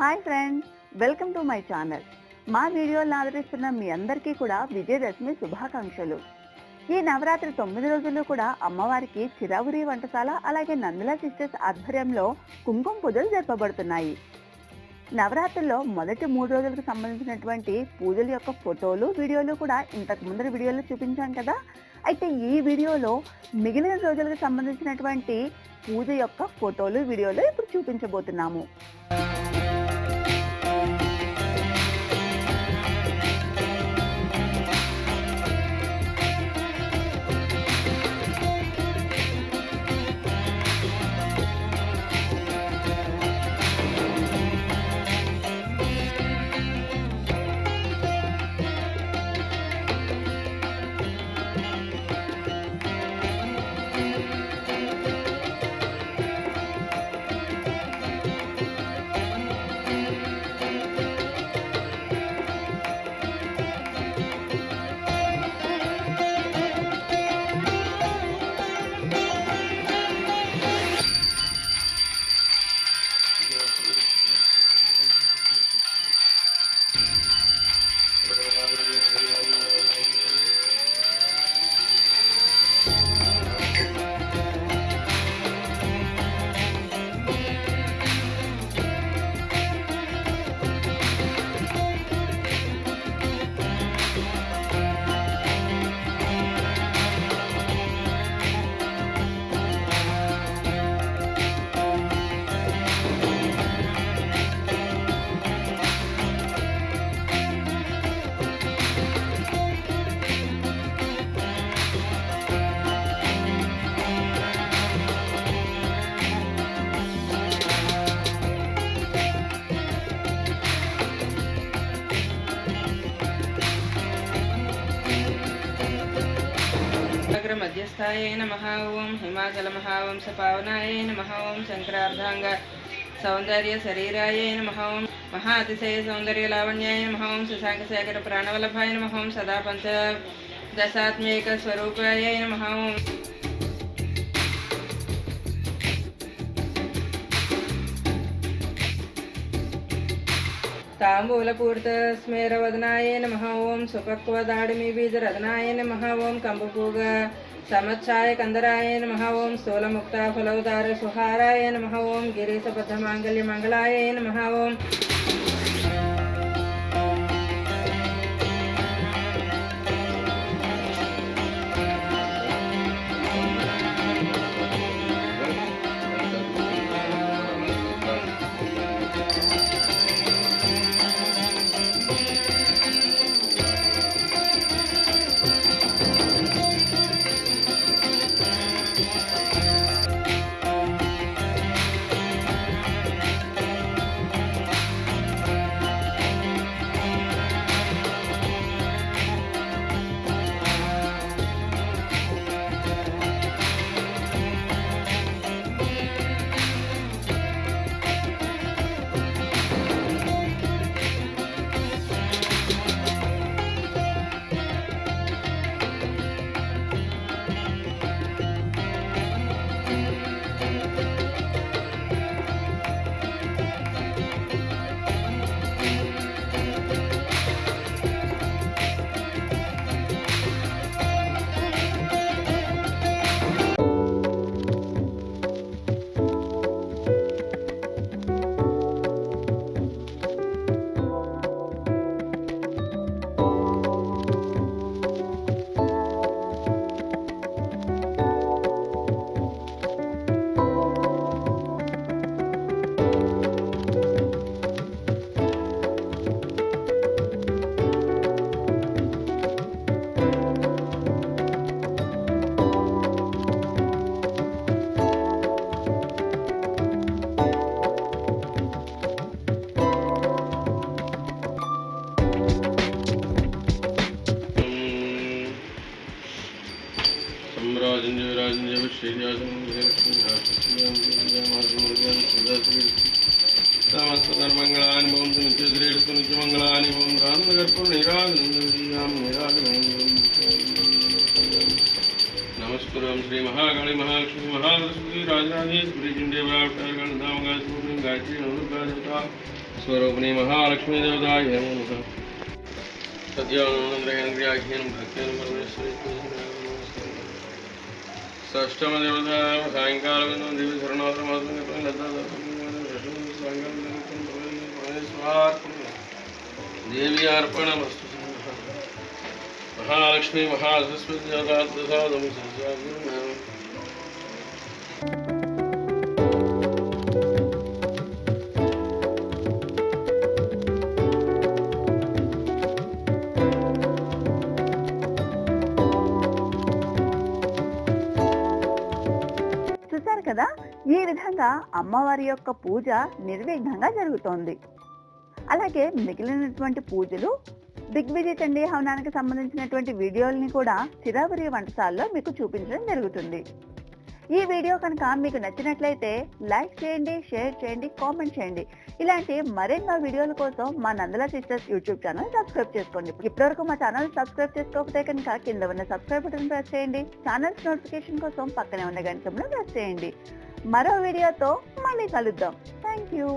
Hi friends welcome to my channel. మా వీడియోలను ఆదరిస్తున్న మీ అందరికీ కూడా విజయదశమి శుభాకాంక్షలు. ఈ నవరాత్రి తొమ్మిది రోజులు కూడా అమ్మవారికి చిరావురి వంటశాల అలాగే నందుల సిస్టర్స్ ఆధ్వర్యంలో కుంకుమ పూజలు జరపబడుతున్నాయి. నవరాత్రుల్లో మొదటి మూడు రోజులకు సంబంధించినటువంటి పూజల యొక్క ఫోటోలు వీడియోలు కూడా ఇంతకు ముందర వీడియోలో చూపించాం కదా. అయితే ఈ వీడియోలో మిగిలిన రోజులకు సంబంధించినటువంటి పూజ యొక్క ఫోటోలు వీడియోలు ఇప్పుడు చూపించబోతున్నాము. అగ్రమధ్యస్థాయ నమ ఓం హిమాచల మహావంశ పావనాయ నమ ఓం శంకరార్ధాంగ సౌందర్య శరీరాయ నమ ఓం మహాతిశయ సౌందర్య లావణ్యాయ నమ ఓం శశాంక శేఖర ప్రాణవల్లభాయ నమ ఓం సదా పంచ దశాత్మేక స్వరూపాయ నమ ఓం ताम्बूलपूर्तस्मेरवदनाय नमः। ॐ सुपक्वदाडिमिबीजरदनाय नम। ओं कम्बपूग समय कंदराय नम। ओं स्थूल मुक्ता फलवदार सुहाराय नमः। ॐ गिरीशबद्धमाङ्गल्यमङ्गलाय नम। ओं మంగళాయ నమ ఓం మంగళాని ఓం నిత్యశ్రేష్ఠ నిత్యమంగళాని ఓం రామగర్భం నిరాగం నమ నమస్కరం శ్రీ మహాకాళి మహాలక్ష్మి మహాసరస్వతి రాజరాజేశ్వరి చిండేవావతారగణ నామగాయత్రి గాయత్రి నవదుర్గాదేవత స్వరూపిణి మహాలక్ష్మీ దేవతాయ నమః సత్యానంద్రహేంద్రియాఖ్యేనం భక్తేన పరమేశ్వరి षष्टमदिवसां सायङ्कालबिन्दुं दिव्यधरणोत्तमासं देवी महालक्ष्मी महासस्वती చూశారు కదా? ఈ విధంగా అమ్మవారి యొక్క పూజ నిర్విఘ్నంగా జరుగుతోంది. అలాగే మిగిలినటువంటి పూజలు దిగ్విజయ చండీ హవనానికి సంబంధించినటువంటి వీడియోల్ని కూడా చిరావరి వంటశాలలో మీకు చూపించడం జరుగుతుంది. ఈ వీడియో కనుక మీకు నచ్చినట్లయితే లైక్ చేయండి షేర్ చేయండి కామెంట్ చేయండి. ఇలాంటి మరెన్నో వీడియోల కోసం మా నందల సిస్టర్స్ యూట్యూబ్ ఛానల్ సబ్స్క్రైబ్ చేసుకోండి. ఇప్పటివరకు మా ఛానల్ సబ్స్క్రైబ్ చేసుకోకపోతే కనుక కింద ఉన్న సబ్స్క్రైబ్ బటన్ ప్రెస్ చేయండి. ఛానల్స్ నోటిఫికేషన్ కోసం పక్కనే ఉన్న గంటంలో ప్రెస్ చేయండి. మరో వీడియోతో మళ్ళీ కలుద్దాం. Thank you